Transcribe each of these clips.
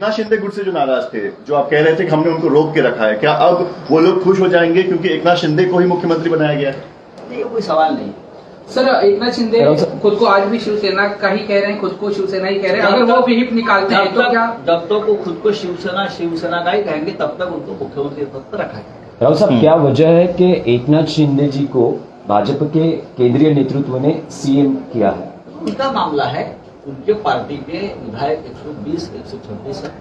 एकनाथ शिंदे गुट से जो नाराज़ थे जो आप कह रहे थे कि हमने उनको रोक के रखा है क्या अब वो लोग खुश हो जाएँगे क्योंकि एक नाथ शिंदे को ही मुख्यमंत्री बनाया गया है? कोई सवाल नहीं। सर एक नाथ शिंदे खुद को आज भी शिवसेना का ही कह रहे हैं खुद को शिवसेना ही कह रहे हैं। अगर वो विहिप निकालते हैं तो क्या? जब तक वो खुद को शिवसेना शिवसेना का ही कहेंगे तब तक उनको मुख्यमंत्री पद पर रखा जाएगा। राव साहब क्या वजह है कि एकनाथ शिंदे जी को भाजपा के केंद्रीय नेतृत्व ने सीएम किया है? उनका मामला है उनके पार्टी के विधायक 120 126 है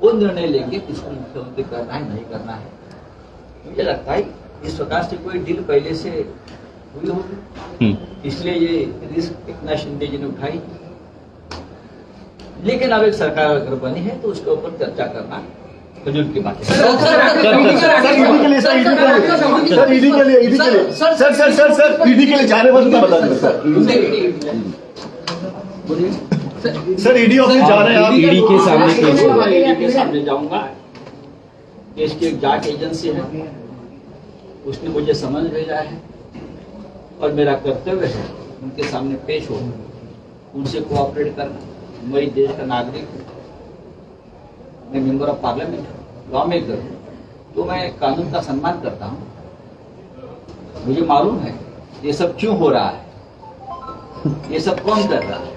वो निर्णय लेंगे किसको मुख्यमंत्री करना है नहीं करना है मुझे लगता है इस प्रकार से कोई डील पहले से हुई होगी इसलिए ये रिस्क इतना शिंदे जी ने उठाई लेकिन अब एक सरकार अगर बनी है तो उसके ऊपर चर्चा करना फजूल की बात है सर ईडी के लिए सर ईडी के लिए सर ईडी के लिए ईडी के लिए sir sir sir sir ED के लिए जाने वक्त मैं बता दूँ सर सर ईडी ऑफ़िस जा रहे हैं आप। ईडी के सामने पेश होगा। मैं के सामने जाऊँगा। देश की एक जाँच एजेंसी है। उसने मुझे समझ भेजा है और मेरा कर्तव्य है उनके सामने पेश हो उनसे कोऑपरेट करना। मैं इस देश का नागरिक हूँ। मैं मेंबर ऑफ़ पार्लियामेंट हूँ। लॉ मेकर हूँ। तो मैं कानून का सम्मान करता हूँ। मुझे मालूम है ये सब क्यों हो रहा है। ये सब कौन कर रहा है?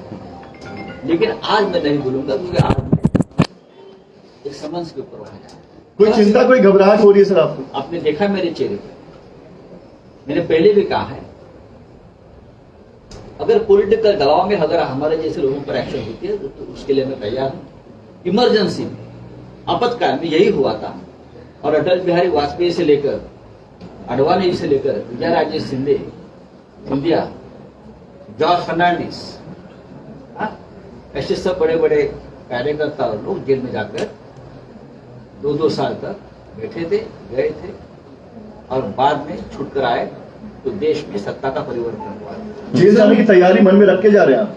लेकिन आज मैं नहीं बोलूँगा क्योंकि आज एक समझ के ऊपर कोई चिंता कोई घबराहट हो रही है सर आपको? आपने देखा मेरे चेहरे पर मैंने पहले भी कहा है अगर पॉलिटिकल दबाव में अगर हमारे जैसे लोगों पर एक्शन होती है तो, उसके लिए मैं तैयार हूँ। इमरजेंसी में आपातकाल में यही हुआ था। और अटल बिहारी वाजपेयी से लेकर अडवाणी से लेकर विजय राजे सिंधे सिंधिया जॉर्ज फर्नांडिस हाँ, ऐसे सब बड़े बड़े कार्यकर्ता और लोग जेल में जाकर दो दो साल तक बैठे थे गए थे और बाद में छूट कर आए तो देश में सत्ता का परिवर्तन हुआ। जेल जाने की तैयारी मन में रख के जा रहे हैं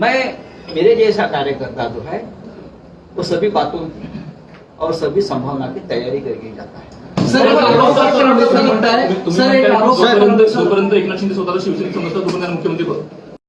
मैं मेरे जैसा कार्यकर्ता जो है वो सभी बातों की और सभी संभावना की तैयारी करके जाता है। सर एक आरोप आपल्याला म्हणताय. सर एक आरोप जोपर्यंत जोपर्यंत एकनाथ शिंदे स्वतःला शिवसैनिक समजतात तोपर्यंत त्यांना मुख्यमंत्री पद